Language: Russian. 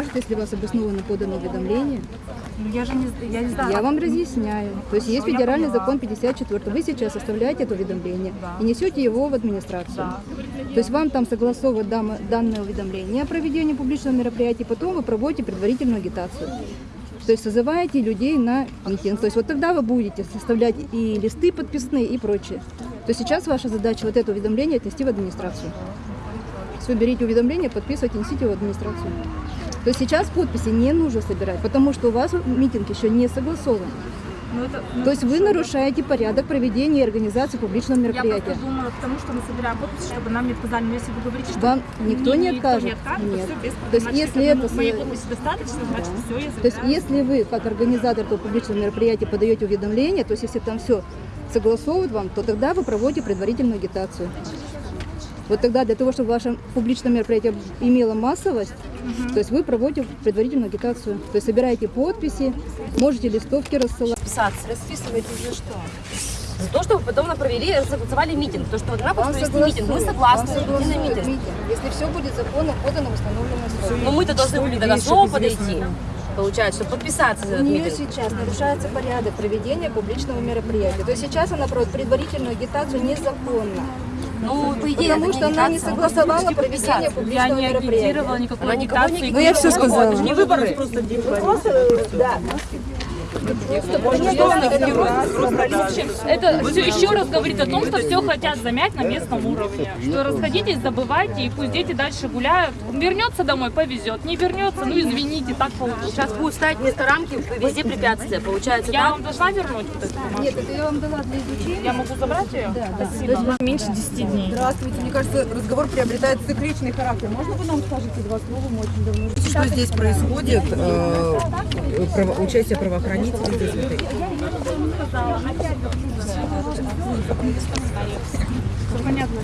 покажет, если у вас обоснованно подано уведомление. Ну, Я же не, я не знаю. Я вам разъясняю. То есть есть федеральный закон 54. Вы сейчас составляете это уведомление Да. и несете его в администрацию. Да. То есть вам там согласовывают данное уведомление о проведении публичного мероприятия, потом вы проводите предварительную агитацию. То есть созываете людей на митинг. То есть вот тогда вы будете составлять и листы подписные и прочее. То есть сейчас ваша задача вот это уведомление отнести в администрацию. Вы берите уведомление, подписывайте, несите его в администрацию. То сейчас подписи не нужно собирать, потому что у вас митинг еще не согласован. Ну, это, ну, То есть вы нарушаете порядок проведения и организации публичного Я мероприятия. просто думала, потому что мы собираем подписи, чтобы нам не отказали. Но если вы говорите, что Вам никто не откажет. не откажет, Нет. то все без То есть значит, если это это моей подписи достаточно, значит все, я То есть если вы, как организатор этого публичного мероприятия, подаете уведомление, то есть если там все согласовывают вам, то тогда вы проводите предварительную агитацию. Вот тогда для того, чтобы ваше публичное мероприятие имело массовость, то есть вы проводите предварительную агитацию. То есть собираете подписи, можете листовки рассылать. Писаться, расписываете за что? За то, чтобы потом мы провели, согласовали митинг. То, что вот Вам хочется провести митинг. Мы согласны идти на согласуют митинг. Если все будет законно подано в установленные сроки. Но мы-то должны были снова подойти. Получается, чтобы подписаться за У нее митинг. сейчас нарушается порядок проведения публичного мероприятия. То есть сейчас она проводит предварительную агитацию незаконно. Ну, по идее, Потому что она не согласовала проведение. Я публичного не мероприятия. агитировала никакой Она агитации. Ну, я все сказала. Не выборы. Это все еще раз говорит о том, что все хотят замять на местном уровне. Что расходитесь, забывайте, и пусть дети дальше гуляют. Вернется домой, повезет. Не вернется, ну извините, так получилось. Сейчас будут ставить вместо рамки везде препятствия. Получается, Я так? вам должна вернуть вот эту? Нет, это я вам дала для изучения. Я могу забрать ее? Да, да. Спасибо. Меньше 10 дней. Здравствуйте. Мне кажется, разговор приобретает цикличный характер. Можно вы нам скажете два слова? Мы очень давно. Что здесь происходит? Право- участие правоохранителей здесь в этой Понятно.